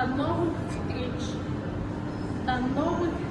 До новых встреч! До новых встреч!